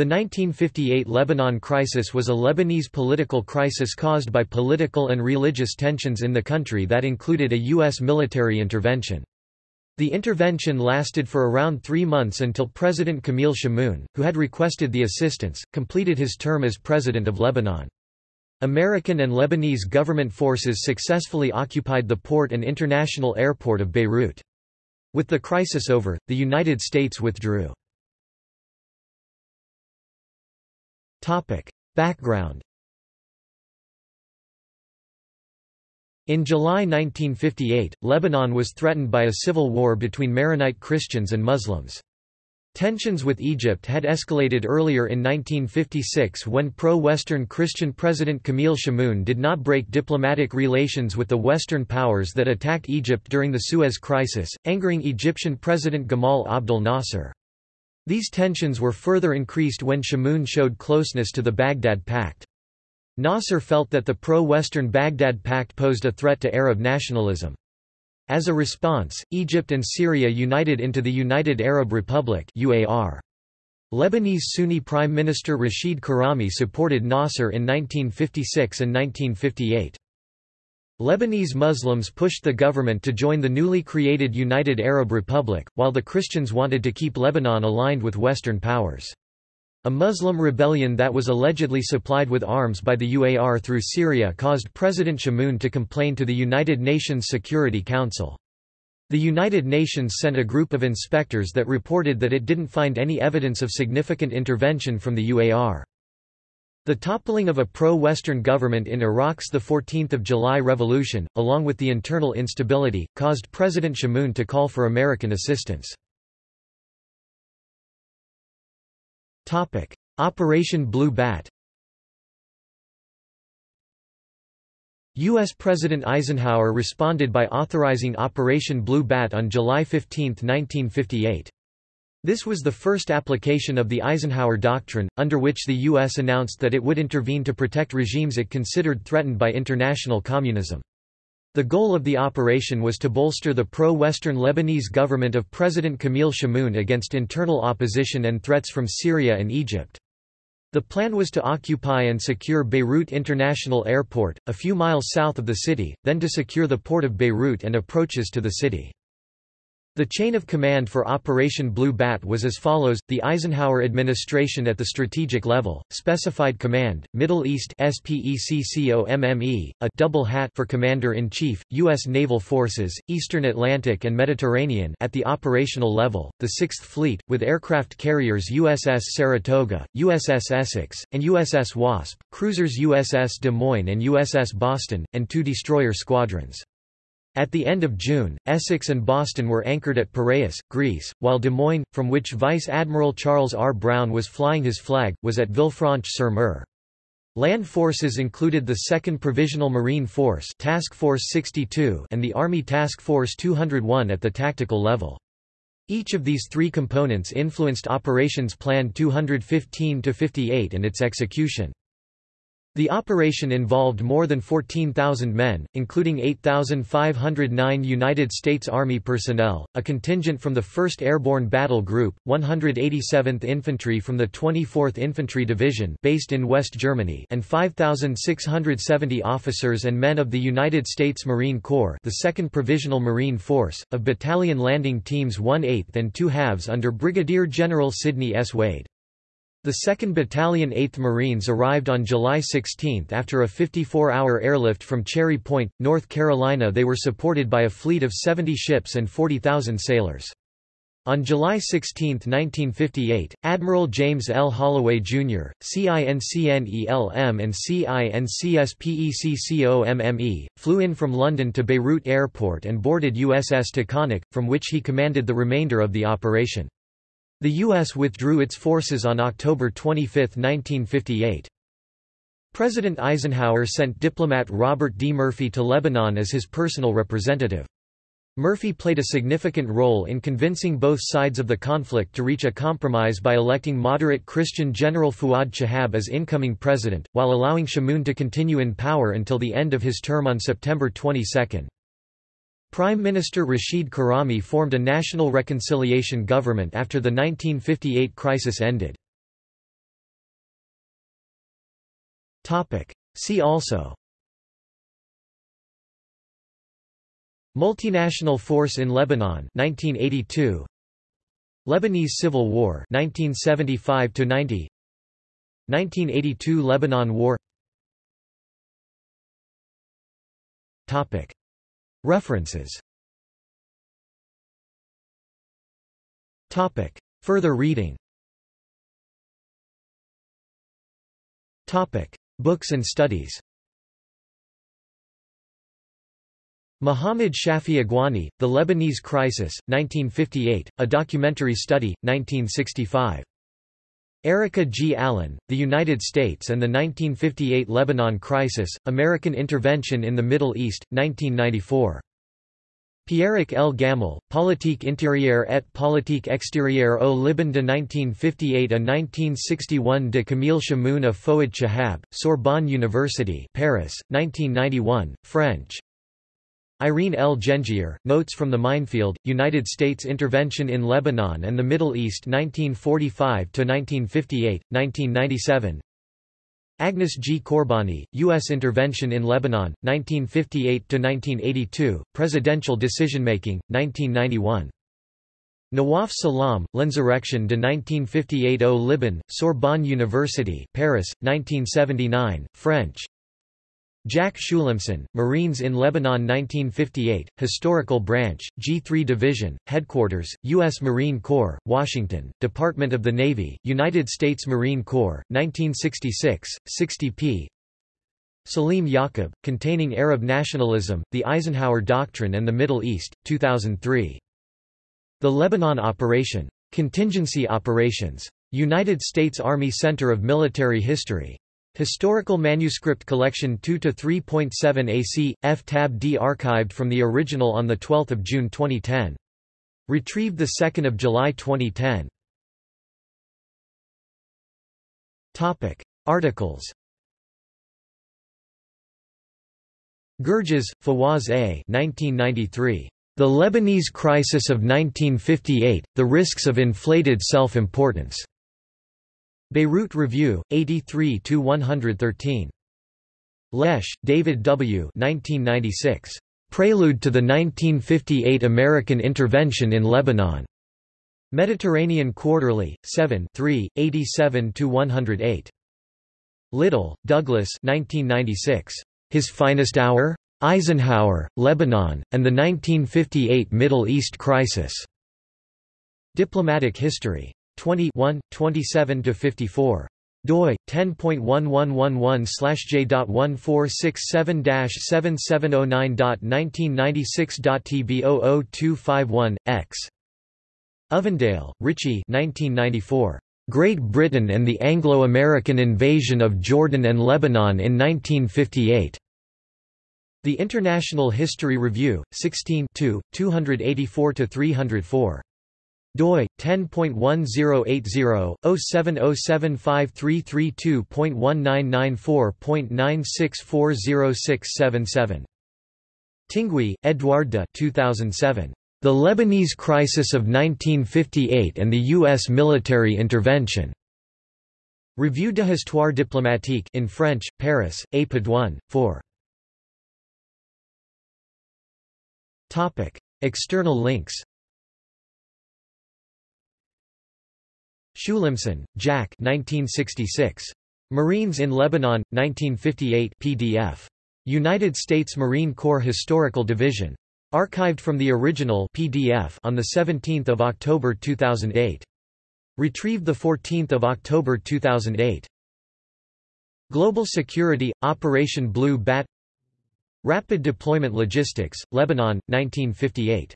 The 1958 Lebanon crisis was a Lebanese political crisis caused by political and religious tensions in the country that included a U.S. military intervention. The intervention lasted for around three months until President Camille Chamoun, who had requested the assistance, completed his term as President of Lebanon. American and Lebanese government forces successfully occupied the port and international airport of Beirut. With the crisis over, the United States withdrew. Background In July 1958, Lebanon was threatened by a civil war between Maronite Christians and Muslims. Tensions with Egypt had escalated earlier in 1956 when pro-Western Christian President Camille Chamoun did not break diplomatic relations with the Western powers that attacked Egypt during the Suez Crisis, angering Egyptian President Gamal Abdel Nasser. These tensions were further increased when Chamoun showed closeness to the Baghdad Pact. Nasser felt that the pro-Western Baghdad Pact posed a threat to Arab nationalism. As a response, Egypt and Syria united into the United Arab Republic UAR. Lebanese Sunni Prime Minister Rashid Karami supported Nasser in 1956 and 1958. Lebanese Muslims pushed the government to join the newly created United Arab Republic, while the Christians wanted to keep Lebanon aligned with Western powers. A Muslim rebellion that was allegedly supplied with arms by the UAR through Syria caused President Chamoun to complain to the United Nations Security Council. The United Nations sent a group of inspectors that reported that it didn't find any evidence of significant intervention from the UAR. The toppling of a pro-Western government in Iraq's 14 July revolution, along with the internal instability, caused President Chamoun to call for American assistance. Operation Blue Bat U.S. President Eisenhower responded by authorizing Operation Blue Bat on July 15, 1958. This was the first application of the Eisenhower Doctrine, under which the U.S. announced that it would intervene to protect regimes it considered threatened by international communism. The goal of the operation was to bolster the pro-Western Lebanese government of President Camille Chamoun against internal opposition and threats from Syria and Egypt. The plan was to occupy and secure Beirut International Airport, a few miles south of the city, then to secure the port of Beirut and approaches to the city. The chain of command for Operation Blue Bat was as follows, the Eisenhower administration at the strategic level, specified command, Middle East SPECCOMME, a double hat for Commander-in-Chief, U.S. Naval Forces, Eastern Atlantic and Mediterranean at the operational level, the Sixth Fleet, with aircraft carriers USS Saratoga, USS Essex, and USS Wasp, cruisers USS Des Moines and USS Boston, and two destroyer squadrons. At the end of June, Essex and Boston were anchored at Piraeus, Greece, while Des Moines, from which Vice Admiral Charles R. Brown was flying his flag, was at Villefranche-sur-Mer. Land forces included the 2nd Provisional Marine Force Task Force 62 and the Army Task Force 201 at the tactical level. Each of these three components influenced Operations Plan 215-58 and its execution. The operation involved more than 14,000 men, including 8,509 United States Army personnel, a contingent from the 1st Airborne Battle Group, 187th Infantry from the 24th Infantry Division based in West Germany and 5,670 officers and men of the United States Marine Corps the 2nd Provisional Marine Force, of battalion landing teams 1 8th and 2 halves under Brigadier General Sidney S. Wade. The 2nd Battalion 8th Marines arrived on July 16 after a 54-hour airlift from Cherry Point, North Carolina they were supported by a fleet of 70 ships and 40,000 sailors. On July 16, 1958, Admiral James L. Holloway, Jr., CINCNELM and CINCSPECCOMME, flew in from London to Beirut Airport and boarded USS Taconic, from which he commanded the remainder of the operation. The U.S. withdrew its forces on October 25, 1958. President Eisenhower sent diplomat Robert D. Murphy to Lebanon as his personal representative. Murphy played a significant role in convincing both sides of the conflict to reach a compromise by electing moderate Christian General Fuad Shahab as incoming president, while allowing Chamoun to continue in power until the end of his term on September 22. Prime Minister Rashid Karami formed a national reconciliation government after the 1958 crisis ended. See also. Multinational Force in Lebanon 1982 Lebanese Civil War 1975 to 90 1982 Lebanon War. Topic References. Topic. Further reading. Topic. Books and studies. Muhammad Shafi Agwani, The Lebanese Crisis, 1958, a documentary study, 1965. Erika G. Alin, The United States and the 1958 Lebanon Crisis, American Intervention in the Middle East, 1994. Pierrick El Gammal, Politique intérieure et politique extérieure au Liban de 1958 à 1961 de Camille Chamoun à Fouad Chahab, Sorbonne University Paris, 1991, French, Irene L. Gendzier, Notes from the Minefield, United States Intervention in Lebanon and the Middle East 1945–1958, 1997 Agnes G. Korbani, U.S. Intervention in Lebanon, 1958–1982, Presidential Decision-Making, 1991. Nawaf Salam, L'Insurrection de 1958 au Liban, Sorbonne University Paris, 1979, French, Jack Shulimson, Marines in Lebanon 1958, Historical Branch, G3 Division, Headquarters, U.S. Marine Corps, Washington, Department of the Navy, United States Marine Corps, 1966, 60 p. Salim Yaqub, Containing Arab Nationalism, The Eisenhower Doctrine and the Middle East, 2003. The Lebanon Operation. Contingency Operations. United States Army Center of Military History. Historical Manuscript Collection 2-3.7 AC, F-Tab D archived from the original on 12 June 2010. Retrieved 2 July 2010. Articles Gerges, Fawaz A. 1993. The Lebanese Crisis of 1958, The Risks of Inflated Self-Importance. Beirut Review, 83–113. Lesch, David W. 1996. Prelude to the 1958 American Intervention in Lebanon. Mediterranean Quarterly, 7 87–108. Little, Douglas 1996. His Finest Hour? Eisenhower, Lebanon, and the 1958 Middle East Crisis. Diplomatic History. 20 27 to 54 doi 10.1111/j.1467-7709.1996.tb00251 x. Ovendale, Ritchie 1994 Great Britain and the Anglo-American Invasion of Jordan and Lebanon in 1958 The International History Review 16 284 to 304 doi 10.1080-070753322.1994.96406777 Tinguy, Edouard de 2007. The Lebanese Crisis of 1958 and the U.S. Military Intervention. Revue de Histoire diplomatique in French, Paris, A. Pedone, 4. Topic External links Shulimson, Jack 1966. Marines in Lebanon, 1958 PDF. United States Marine Corps Historical Division. Archived from the original PDF on 17 October 2008. Retrieved 14 October 2008. Global Security, Operation Blue Bat Rapid Deployment Logistics, Lebanon, 1958